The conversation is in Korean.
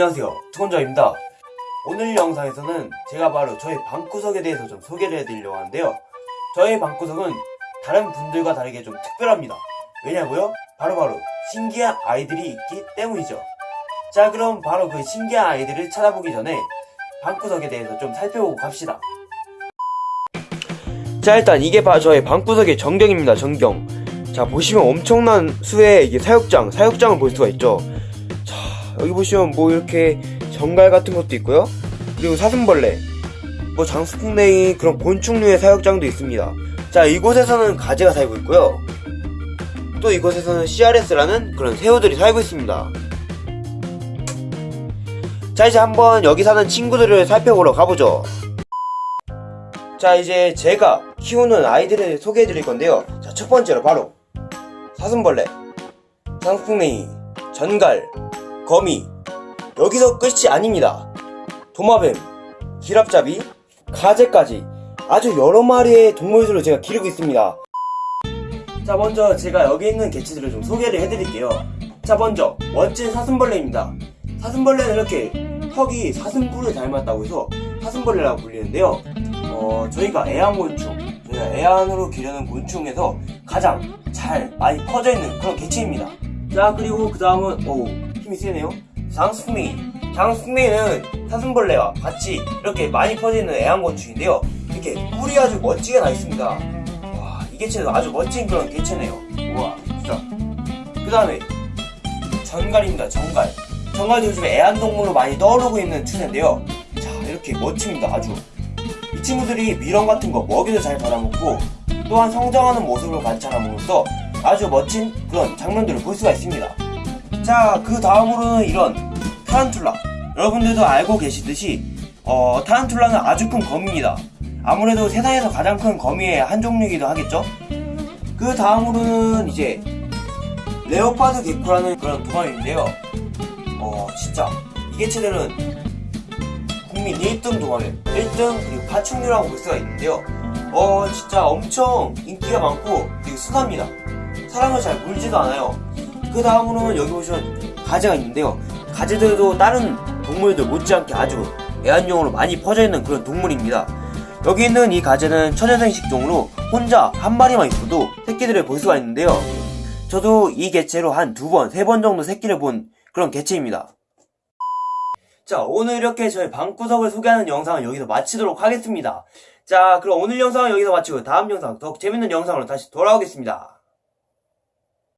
안녕하세요. 투건자입니다. 오늘 영상에서는 제가 바로 저희 방구석에 대해서 좀 소개를 해드리려고 하는데요. 저희 방구석은 다른 분들과 다르게 좀 특별합니다. 왜냐고요? 바로 바로 신기한 아이들이 있기 때문이죠. 자 그럼 바로 그 신기한 아이들을 찾아보기 전에 방구석에 대해서 좀 살펴보고 갑시다. 자 일단 이게 바로 저희 방구석의 전경입니다 전경. 자 보시면 엄청난 수의 사육장 사육장을 볼 수가 있죠. 자 여기 보시면 뭐 이렇게 정갈 같은 것도 있고요. 그리고 사슴벌레 뭐 장수풍뎅이 그런 곤충류의 사육장도 있습니다. 자 이곳에서는 가재가 살고 있고요. 또 이곳에서는 CRS라는 그런 새우들이 살고 있습니다. 자 이제 한번 여기 사는 친구들을 살펴보러 가보죠. 자 이제 제가 키우는 아이들을 소개해 드릴 건데요. 자 첫 번째로 바로 사슴벌레 장풍냉이 전갈 거미. 여기서 끝이 아닙니다. 도마뱀 기랍잡이 가재까지 아주 여러 마리의 동물들을 제가 기르고 있습니다. 자 먼저 제가 여기 있는 개체들을 좀 소개를 해드릴게요. 자 먼저 멋진 사슴벌레입니다. 사슴벌레는 이렇게 턱이 사슴뿔을 닮았다고 해서 사슴벌레라고 불리는데요. 어, 저희가 애완곤충, 저희가 애완으로 기르는 곤충에서 가장 잘 많이 퍼져 있는 그런 개체입니다. 자, 그리고 그 다음은, 오, 힘이 세네요. 장수풍뎅이. 장수풍뎅이는 사슴벌레와 같이 이렇게 많이 퍼져 있는 애완곤충인데요. 이렇게 뿔이 아주 멋지게 나 있습니다. 와, 이 개체는 아주 멋진 그런 개체네요. 우와, 진짜. 그 다음에, 전갈입니다, 전갈. 전갈도 요즘 애완동물로 많이 떠오르고 있는 추세인데요. 자, 이렇게 멋집니다, 아주. 이 친구들이 미럼 같은 거 먹이도 잘 받아먹고 또한 성장하는 모습을 관찰함으로써 아주 멋진 그런 장면들을 볼 수가 있습니다. 자, 그 다음으로는 이런 타란툴라. 여러분들도 알고 계시듯이 어, 타란툴라는 아주 큰 거미입니다. 아무래도 세상에서 가장 큰 거미의 한 종류이기도 하겠죠? 그 다음으로는 이제 레오파드 개코라는 그런 도마뱀인데요. 어, 진짜 이 개체들은 국민 1등 도마뱀 1등 그리고 파충류라고 볼 수가 있는데요 어 진짜 엄청 인기가 많고 되게 순합니다 사람을 잘 물지도 않아요 그 다음으로는 여기 보시면 가재가 있는데요 가재들도 다른 동물들 못지않게 아주 애완용으로 많이 퍼져있는 그런 동물입니다 여기 있는 이 가재는 천연생식종으로 혼자 한 마리만 있어도 새끼들을 볼 수가 있는데요 저도 이 개체로 한 두 번, 세 번 정도 새끼를 본 그런 개체입니다 자, 오늘 이렇게 저희 방구석을 소개하는 영상은 여기서 마치도록 하겠습니다. 자, 그럼 오늘 영상은 여기서 마치고 다음 영상, 더 재밌는 영상으로 다시 돌아오겠습니다.